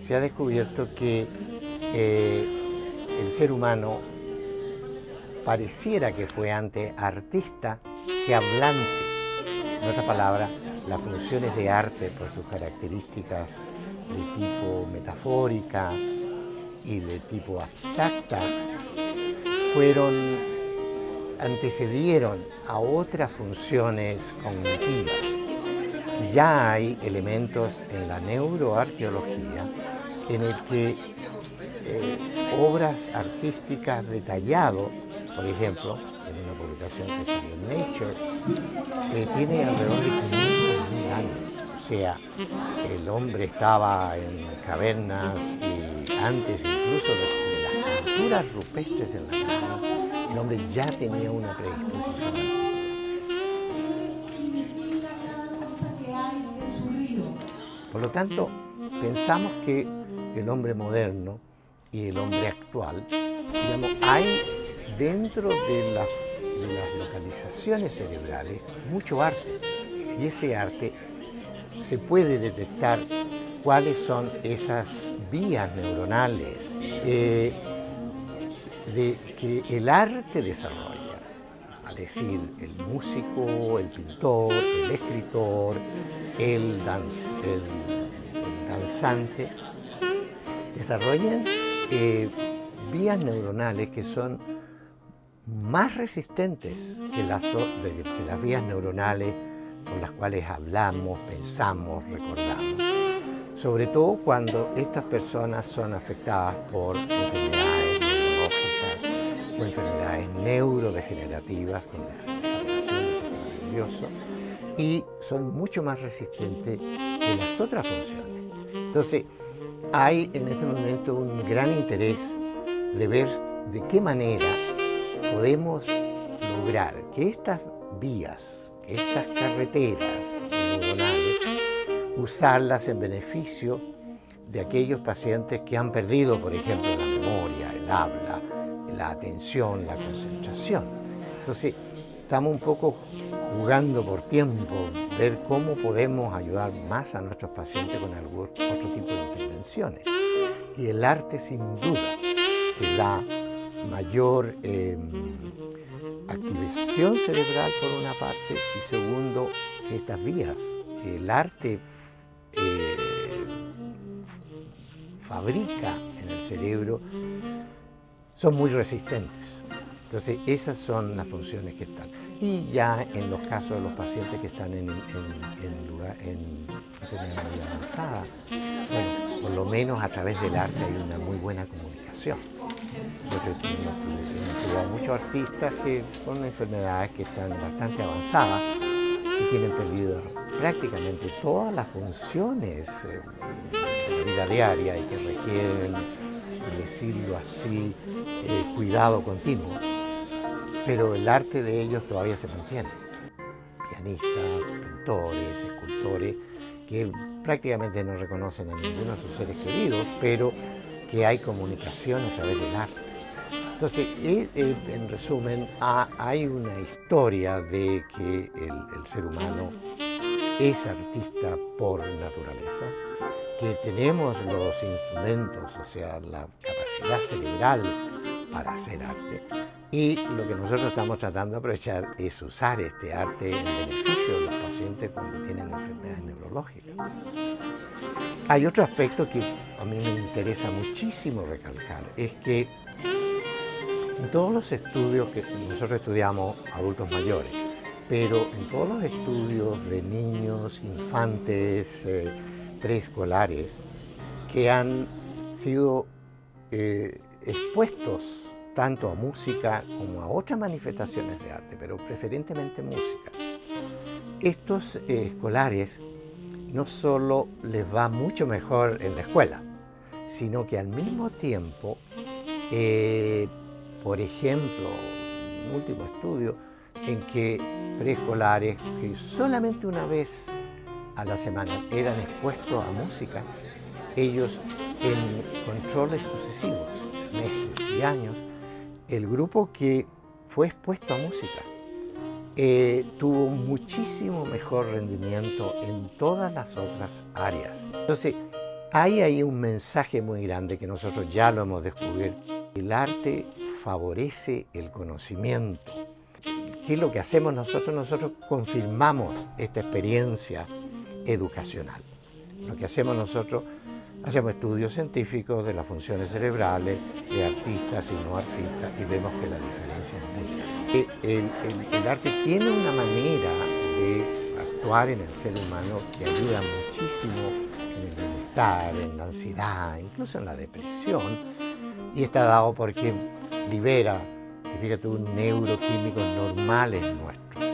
se ha descubierto que eh, el ser humano pareciera que fue antes artista que hablante. En otras palabras, las funciones de arte por sus características de tipo metafórica y de tipo abstracta fueron, antecedieron a otras funciones cognitivas. Ya hay elementos en la neuroarqueología en el que eh, obras artísticas detallado, por ejemplo, en una publicación que se llama Nature, eh, tiene alrededor de 500.000 años. O sea, el hombre estaba en cavernas y antes incluso de, las pinturas rupestres en la cavernas, el hombre ya tenía una predisposición artística. Por lo tanto, pensamos que el hombre moderno y el hombre actual, digamos, hay dentro de, las localizaciones cerebrales mucho arte. Y ese arte se puede detectar cuáles son esas vías neuronales eh, de, que el arte desarrolla. Es decir, el músico, el pintor, el escritor, el, danzante, desarrollan eh, vías neuronales que son más resistentes que las, que las vías neuronales con las cuales hablamos, pensamos, recordamos. Sobre todo cuando estas personas son afectadas por enfermedades neurológicas o enfermedades neurodegenerativas con degeneración del sistema nervioso y son mucho más resistentes que las otras funciones. Entonces, hay en este momento un gran interés de ver de qué manera podemos lograr que estas vías, estas carreteras neuronales, usarlas en beneficio de aquellos pacientes que han perdido, por ejemplo, la memoria, el habla, la atención, la concentración. Entonces, estamos un poco jugando por tiempo, ver cómo podemos ayudar más a nuestros pacientes con algún otro tipo de intervenciones. Y el arte sin duda que da mayor em, activación cerebral por una parte y segundo que estas vías que el arte eh, fabrica en el cerebro son muy resistentes. Entonces esas son las funciones que están y ya en los casos de los pacientes que están en, en, lugar, en enfermedad avanzada, bueno, por lo menos a través del arte hay una muy buena comunicación. Nosotros hemos estudiado muchos artistas que con enfermedades que están bastante avanzadas y tienen perdido prácticamente todas las funciones eh, de la vida diaria y que requieren, por decirlo así, eh, cuidado continuo pero el arte de ellos todavía se mantiene. Pianistas, pintores, escultores, que prácticamente no reconocen a ninguno de sus seres queridos, pero que hay comunicación a través del arte. Entonces, eh, en resumen, hay una historia de que el, ser humano es artista por naturaleza, que tenemos los instrumentos, o sea, la capacidad cerebral para hacer arte, y lo que nosotros estamos tratando de aprovechar es usar este arte en beneficio de los pacientes cuando tienen enfermedades neurológicas. Hay otro aspecto que a mí me interesa muchísimo recalcar, es que en todos los estudios que nosotros estudiamos adultos mayores, pero en todos los estudios de niños, infantes, eh, preescolares, que han sido eh, expuestos tanto a música como a otras manifestaciones de arte, pero preferentemente música. Estos eh, escolares no solo les va mucho mejor en la escuela, sino que al mismo tiempo, eh, por ejemplo, un último estudio, en que preescolares que solamente una vez a la semana eran expuestos a música, ellos en controles sucesivos, meses y años, el grupo que fue expuesto a música eh, tuvo muchísimo mejor rendimiento en todas las otras áreas. Entonces, hay ahí un mensaje muy grande que nosotros ya lo hemos descubierto. El arte favorece el conocimiento. ¿Qué es lo que hacemos nosotros? Nosotros confirmamos esta experiencia educacional. Lo que hacemos nosotros, hacemos estudios científicos de las funciones cerebrales de artistas y no artistas y vemos que la diferencia es muy grande. El, el arte tiene una manera de actuar en el ser humano que ayuda muchísimo en el bienestar, en la ansiedad, incluso en la depresión, y está dado porque libera, fíjate, neuroquímicos normales nuestros.